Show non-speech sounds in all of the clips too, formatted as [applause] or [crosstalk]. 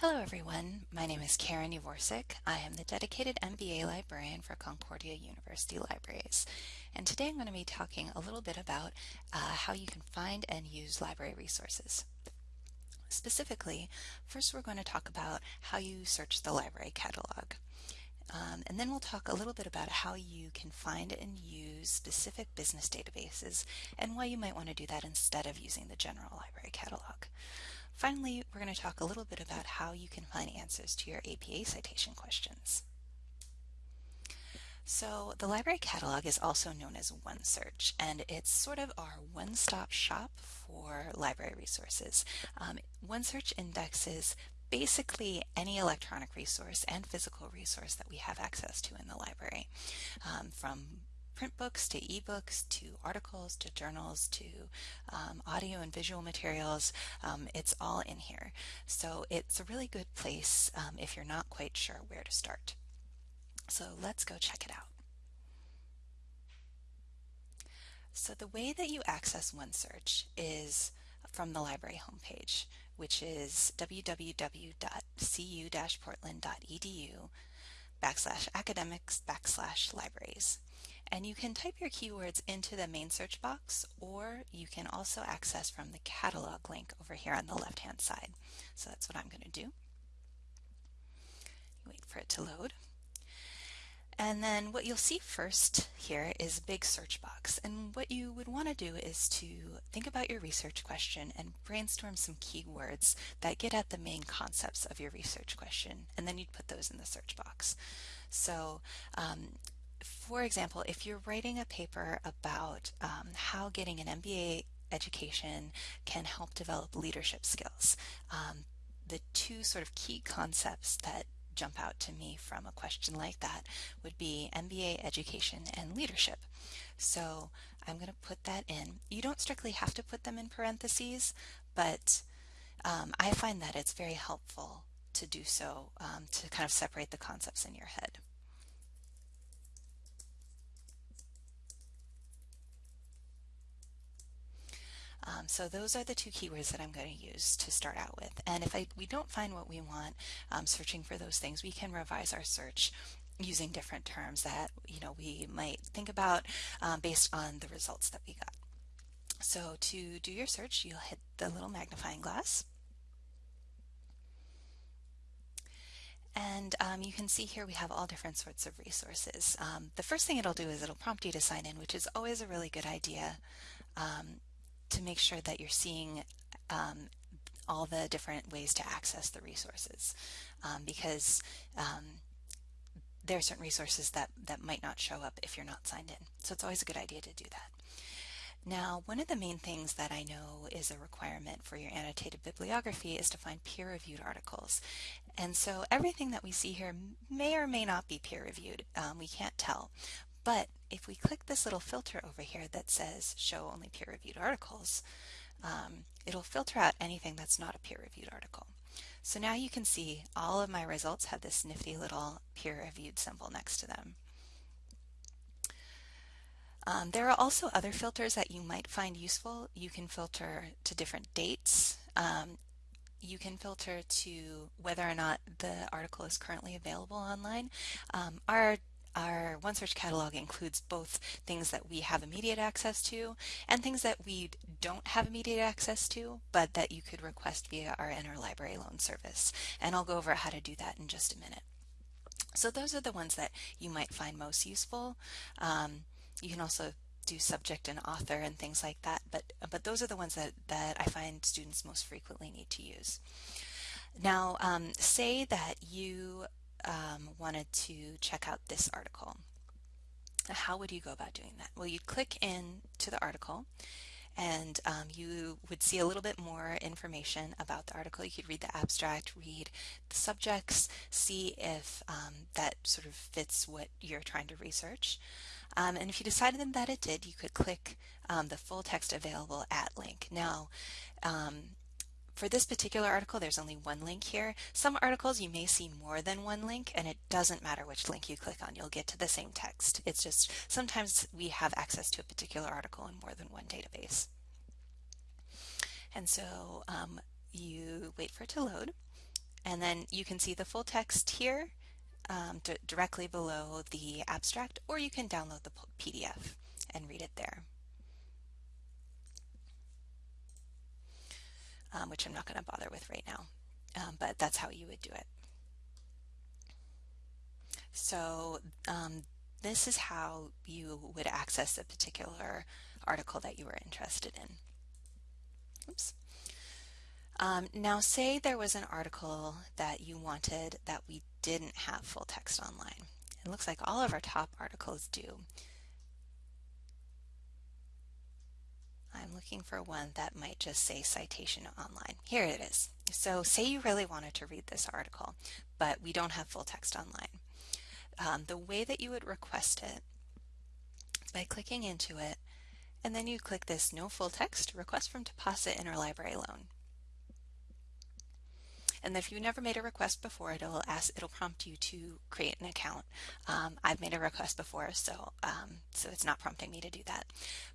Hello everyone, my name is Karen Yavorsik. I am the dedicated MBA librarian for Concordia University Libraries. And today I'm going to be talking a little bit about uh, how you can find and use library resources. Specifically, first we're going to talk about how you search the library catalog. Um, and then we'll talk a little bit about how you can find and use specific business databases and why you might want to do that instead of using the general library catalog. Finally, we're going to talk a little bit about how you can find answers to your APA citation questions. So the library catalog is also known as OneSearch, and it's sort of our one-stop shop for library resources. Um, OneSearch indexes basically any electronic resource and physical resource that we have access to in the library, um, from print books to ebooks to articles to journals to um, audio and visual materials. Um, it's all in here. So it's a really good place um, if you're not quite sure where to start. So let's go check it out. So the way that you access OneSearch is from the library homepage, which is www.cu-portland.edu backslash academics backslash libraries. And you can type your keywords into the main search box or you can also access from the catalog link over here on the left hand side. So that's what I'm going to do. Wait for it to load. And then what you'll see first here is a big search box. And what you would want to do is to think about your research question and brainstorm some keywords that get at the main concepts of your research question. And then you'd put those in the search box. So um, for example, if you're writing a paper about um, how getting an MBA education can help develop leadership skills, um, the two sort of key concepts that jump out to me from a question like that would be MBA education and leadership. So I'm going to put that in. You don't strictly have to put them in parentheses, but um, I find that it's very helpful to do so um, to kind of separate the concepts in your head. Um, so those are the two keywords that I'm going to use to start out with. And if I, we don't find what we want um, searching for those things, we can revise our search using different terms that you know we might think about um, based on the results that we got. So to do your search, you'll hit the little magnifying glass. And um, you can see here we have all different sorts of resources. Um, the first thing it'll do is it'll prompt you to sign in, which is always a really good idea. Um, to make sure that you're seeing um, all the different ways to access the resources um, because um, there are certain resources that, that might not show up if you're not signed in. So it's always a good idea to do that. Now, one of the main things that I know is a requirement for your annotated bibliography is to find peer-reviewed articles. And so everything that we see here may or may not be peer-reviewed. Um, we can't tell. But if we click this little filter over here that says show only peer-reviewed articles, um, it'll filter out anything that's not a peer-reviewed article. So now you can see all of my results have this nifty little peer-reviewed symbol next to them. Um, there are also other filters that you might find useful. You can filter to different dates. Um, you can filter to whether or not the article is currently available online. Um, our our OneSearch catalog includes both things that we have immediate access to and things that we don't have immediate access to, but that you could request via our interlibrary loan service. And I'll go over how to do that in just a minute. So those are the ones that you might find most useful. Um, you can also do subject and author and things like that, but, but those are the ones that, that I find students most frequently need to use. Now, um, say that you um, wanted to check out this article. How would you go about doing that? Well, you'd click in to the article and um, you would see a little bit more information about the article. You could read the abstract, read the subjects, see if um, that sort of fits what you're trying to research. Um, and if you decided that it did, you could click um, the full text available at link. Now, um, for this particular article, there's only one link here. Some articles you may see more than one link and it doesn't matter which link you click on, you'll get to the same text. It's just sometimes we have access to a particular article in more than one database. And so um, you wait for it to load And then you can see the full text here um, directly below the abstract, or you can download the PDF and read it there. Um, which I'm not going to bother with right now, um, but that's how you would do it. So um, this is how you would access a particular article that you were interested in. Oops. Um, now say there was an article that you wanted that we didn't have full text online. It looks like all of our top articles do. I'm looking for one that might just say citation online. Here it is. So say you really wanted to read this article, but we don't have full text online. Um, the way that you would request it is by clicking into it, and then you click this No Full Text Request from Deposit Interlibrary Loan. And if you've never made a request before, it'll ask, it'll prompt you to create an account. Um, I've made a request before, so um, so it's not prompting me to do that.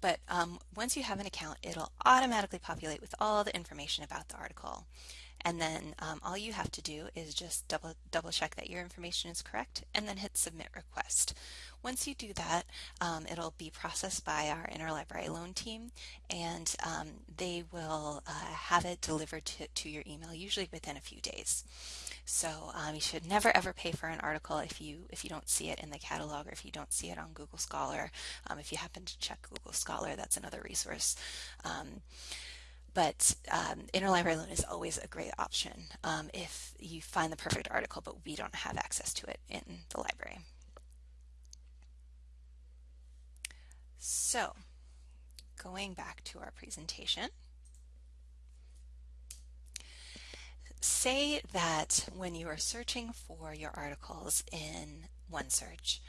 But um, once you have an account, it'll automatically populate with all the information about the article. And then um, all you have to do is just double, double check that your information is correct and then hit submit request. Once you do that, um, it'll be processed by our interlibrary loan team and um, they will uh, have it delivered to, to your email usually within a few days. So um, you should never ever pay for an article if you if you don't see it in the catalog or if you don't see it on Google Scholar. Um, if you happen to check Google Scholar, that's another resource. But um, interlibrary loan is always a great option um, if you find the perfect article, but we don't have access to it in the library. So, going back to our presentation, say that when you are searching for your articles in OneSearch,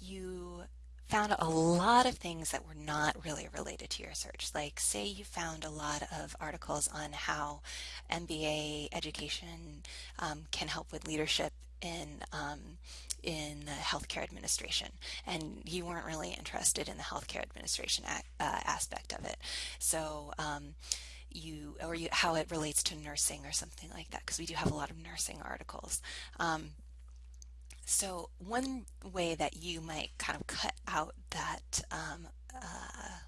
you found a lot of things that were not really related to your search. Like say you found a lot of articles on how MBA education um, can help with leadership in um, in the healthcare administration, and you weren't really interested in the healthcare administration uh, aspect of it. So. Um, you or you, how it relates to nursing or something like that because we do have a lot of nursing articles um, so one way that you might kind of cut out that um, uh,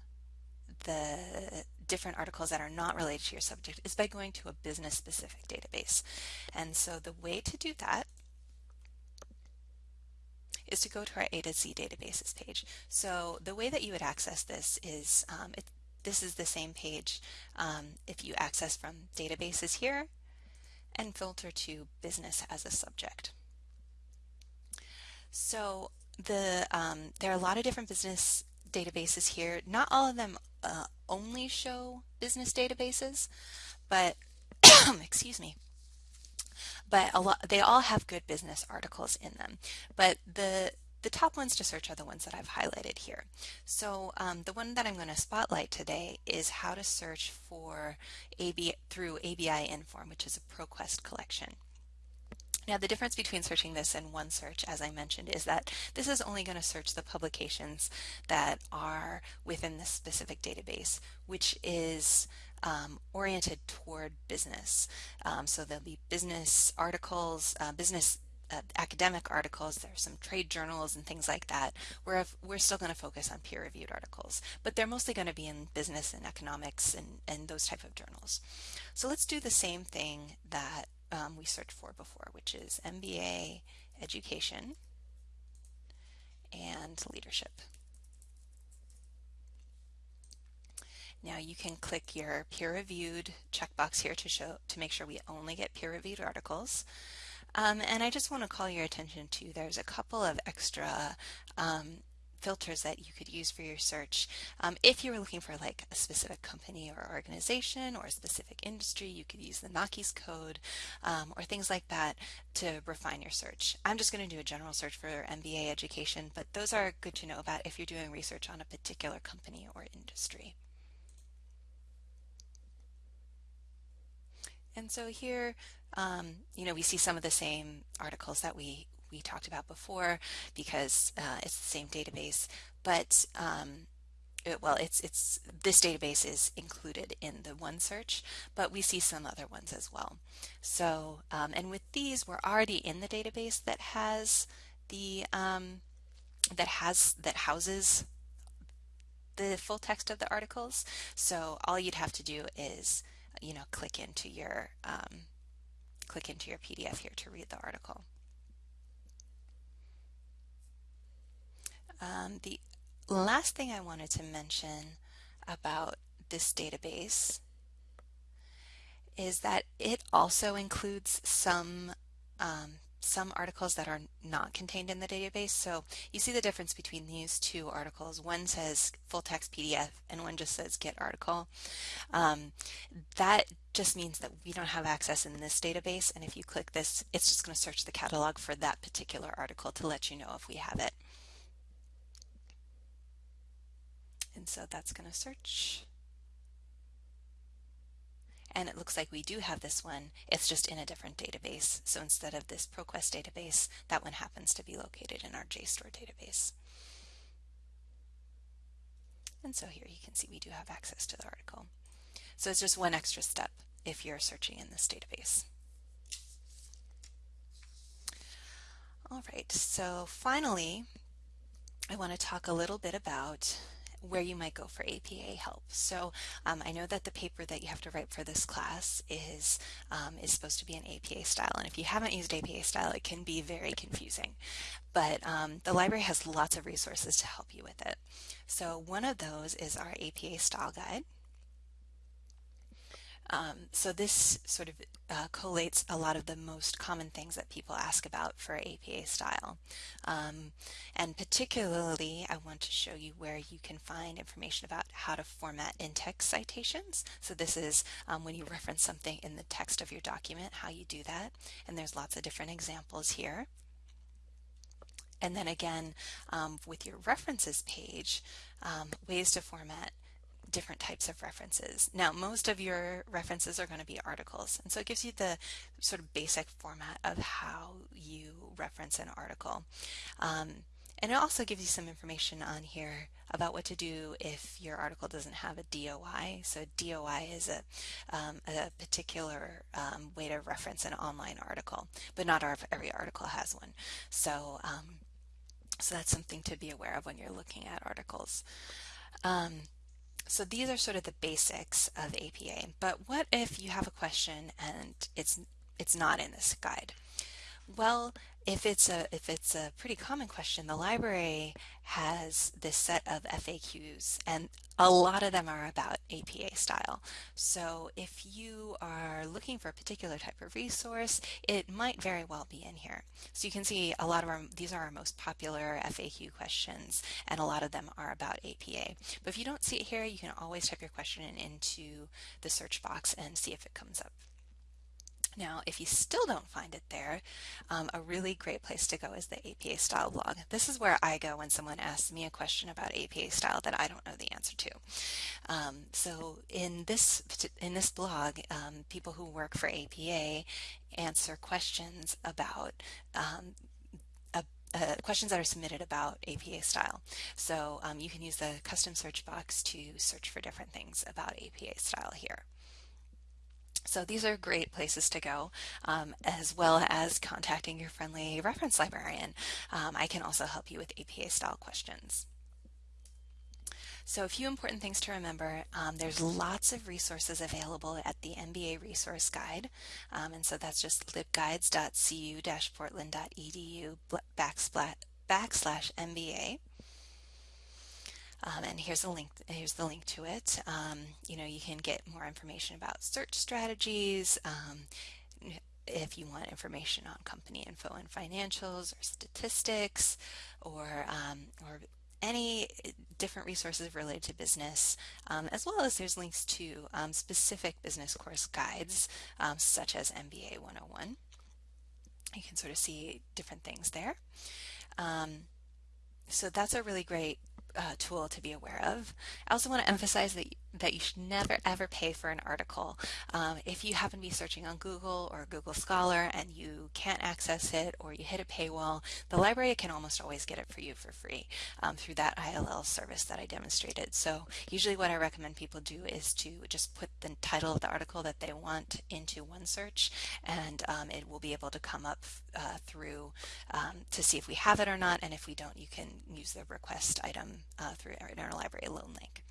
the different articles that are not related to your subject is by going to a business specific database. And so the way to do that is to go to our A to Z databases page. So the way that you would access this is um, it, this is the same page um, if you access from databases here and filter to business as a subject. So the um, there are a lot of different business databases here. Not all of them uh, only show business databases, but [coughs] excuse me. But a lot, they all have good business articles in them. But the the top ones to search are the ones that I've highlighted here. So um, the one that I'm going to spotlight today is how to search for AB through ABI Inform, which is a ProQuest collection. Now the difference between searching this and OneSearch, as I mentioned, is that this is only going to search the publications that are within this specific database, which is um, oriented toward business. Um, so there'll be business articles, uh, business uh, academic articles, there's some trade journals and things like that. We're, we're still going to focus on peer-reviewed articles, but they're mostly going to be in business and economics and, and those type of journals. So let's do the same thing that um, we searched for before, which is MBA education and leadership. Now you can click your peer-reviewed checkbox here to show to make sure we only get peer-reviewed articles. Um, and I just want to call your attention to there's a couple of extra um, filters that you could use for your search. Um, if you were looking for like a specific company or organization or a specific industry, you could use the NAICS code um, or things like that to refine your search. I'm just going to do a general search for MBA education, but those are good to know about if you're doing research on a particular company or industry. And so here, um, you know, we see some of the same articles that we we talked about before because uh, it's the same database. But um, it, well, it's it's this database is included in the one search, but we see some other ones as well. So, um, and with these, we're already in the database that has the um, that has that houses the full text of the articles. So all you'd have to do is, you know, click into your um, click into your PDF here to read the article. Um, the last thing I wanted to mention about this database is that it also includes some um, some articles that are not contained in the database. So you see the difference between these two articles. One says full text PDF and one just says get article. Um, that just means that we don't have access in this database. And if you click this, it's just going to search the catalog for that particular article to let you know if we have it. And so that's going to search. And it looks like we do have this one. It's just in a different database. So instead of this ProQuest database, that one happens to be located in our JSTOR database. And so here you can see we do have access to the article. So it's just one extra step if you're searching in this database. All right, so finally, I want to talk a little bit about where you might go for APA help. So um, I know that the paper that you have to write for this class is um, is supposed to be an APA style, and if you haven't used APA style, it can be very confusing. But um, the library has lots of resources to help you with it. So one of those is our APA style guide. Um, so this sort of uh, collates a lot of the most common things that people ask about for APA style. Um, and particularly, I want to show you where you can find information about how to format in-text citations. So this is um, when you reference something in the text of your document, how you do that. And there's lots of different examples here. And then again, um, with your references page, um, ways to format different types of references. Now, most of your references are going to be articles, and so it gives you the sort of basic format of how you reference an article. Um, and it also gives you some information on here about what to do if your article doesn't have a DOI. So DOI is a, um, a particular um, way to reference an online article, but not every article has one. So, um, so that's something to be aware of when you're looking at articles. Um, so these are sort of the basics of APA, but what if you have a question and it's it's not in this guide? Well, if it's a if it's a pretty common question, the library has this set of FAQs and a lot of them are about APA style. So if you are looking for a particular type of resource, it might very well be in here. So you can see a lot of our these are our most popular FAQ questions and a lot of them are about APA. But if you don't see it here, you can always type your question into the search box and see if it comes up. Now, if you still don't find it there, um, a really great place to go is the APA style blog. This is where I go when someone asks me a question about APA style that I don't know the answer to. Um, so in this in this blog, um, people who work for APA answer questions about um, uh, questions that are submitted about APA style. So um, you can use the custom search box to search for different things about APA style here. So these are great places to go, um, as well as contacting your friendly reference librarian. Um, I can also help you with APA style questions. So a few important things to remember, um, there's lots of resources available at the MBA Resource Guide, um, and so that's just libguides.cu-portland.edu backslash MBA. Um, and here's a link. Here's the link to it. Um, you know, you can get more information about search strategies. Um, if you want information on company info and financials, or statistics, or um, or any different resources related to business, um, as well as there's links to um, specific business course guides, such as MBA 101. You can sort of see different things there. so that's a really great uh, tool to be aware of. I also want to emphasize that that you should never ever pay for an article. Um, if you happen to be searching on Google or Google Scholar and you can't access it or you hit a paywall, the library can almost always get it for you for free um, through that ILL service that I demonstrated. So usually what I recommend people do is to just put the title of the article that they want into OneSearch and um, it will be able to come up uh, through um, to see if we have it or not and if we don't you can use the request item uh, through our interlibrary loan link.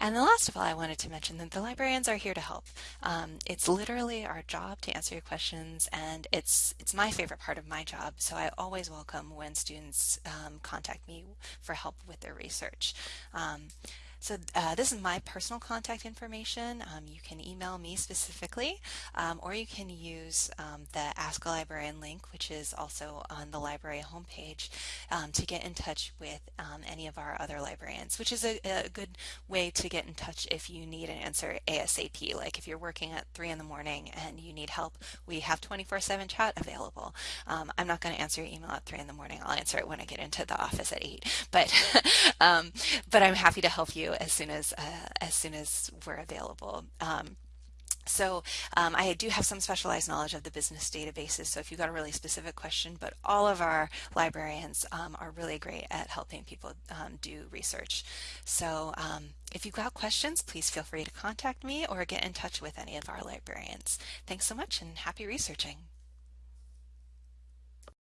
And the last of all, I wanted to mention that the librarians are here to help. Um, it's literally our job to answer your questions, and it's it's my favorite part of my job. So I always welcome when students um, contact me for help with their research. Um, so uh, this is my personal contact information. Um, you can email me specifically, um, or you can use um, the Ask a Librarian link, which is also on the library homepage, um, to get in touch with um, any of our other librarians, which is a, a, good way to get in touch if you need an answer ASAP. Like if you're working at 3 in the morning and you need help, we have 24-7 chat available. Um, I'm not going to answer your email at 3 in the morning. I'll answer it when I get into the office at 8. But, [laughs] but I'm happy to help you as soon as uh, as soon as we're available. Um, so um, I do have some specialized knowledge of the business databases, so if you've got a really specific question, but all of our librarians um, are really great at helping people um, do research. So um, if you've got questions, please feel free to contact me or get in touch with any of our librarians. Thanks so much and happy researching.